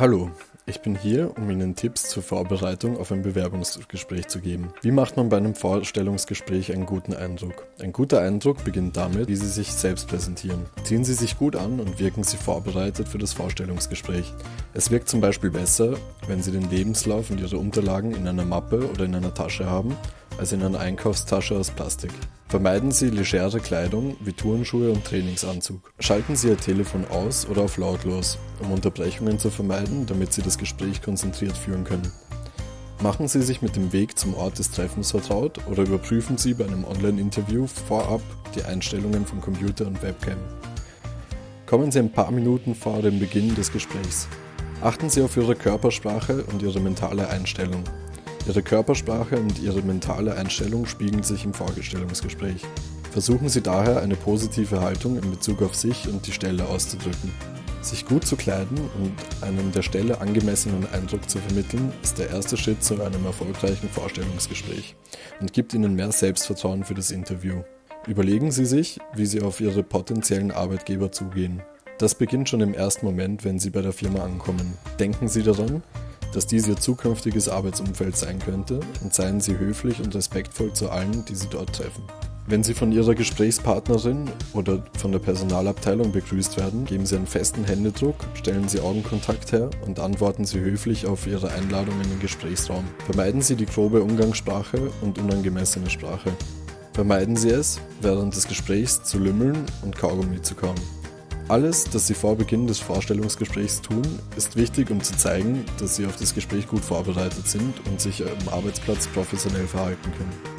Hallo, ich bin hier, um Ihnen Tipps zur Vorbereitung auf ein Bewerbungsgespräch zu geben. Wie macht man bei einem Vorstellungsgespräch einen guten Eindruck? Ein guter Eindruck beginnt damit, wie Sie sich selbst präsentieren. Ziehen Sie sich gut an und wirken Sie vorbereitet für das Vorstellungsgespräch. Es wirkt zum Beispiel besser, wenn Sie den Lebenslauf und Ihre Unterlagen in einer Mappe oder in einer Tasche haben, als in einer Einkaufstasche aus Plastik. Vermeiden Sie legere Kleidung wie Turnschuhe und Trainingsanzug. Schalten Sie Ihr Telefon aus oder auf lautlos, um Unterbrechungen zu vermeiden, damit Sie das Gespräch konzentriert führen können. Machen Sie sich mit dem Weg zum Ort des Treffens vertraut oder überprüfen Sie bei einem Online-Interview vorab die Einstellungen von Computer und Webcam. Kommen Sie ein paar Minuten vor dem Beginn des Gesprächs. Achten Sie auf Ihre Körpersprache und Ihre mentale Einstellung. Ihre Körpersprache und Ihre mentale Einstellung spiegeln sich im Vorgestellungsgespräch. Versuchen Sie daher eine positive Haltung in Bezug auf sich und die Stelle auszudrücken. Sich gut zu kleiden und einen der Stelle angemessenen Eindruck zu vermitteln, ist der erste Schritt zu einem erfolgreichen Vorstellungsgespräch und gibt Ihnen mehr Selbstvertrauen für das Interview. Überlegen Sie sich, wie Sie auf Ihre potenziellen Arbeitgeber zugehen. Das beginnt schon im ersten Moment, wenn Sie bei der Firma ankommen. Denken Sie daran, dass dies ihr zukünftiges Arbeitsumfeld sein könnte und seien Sie höflich und respektvoll zu allen, die Sie dort treffen. Wenn Sie von Ihrer Gesprächspartnerin oder von der Personalabteilung begrüßt werden, geben Sie einen festen Händedruck, stellen Sie Augenkontakt her und antworten Sie höflich auf Ihre Einladung in den Gesprächsraum. Vermeiden Sie die grobe Umgangssprache und unangemessene Sprache. Vermeiden Sie es, während des Gesprächs zu lümmeln und Kaugummi zu kauen. Alles, das Sie vor Beginn des Vorstellungsgesprächs tun, ist wichtig, um zu zeigen, dass Sie auf das Gespräch gut vorbereitet sind und sich am Arbeitsplatz professionell verhalten können.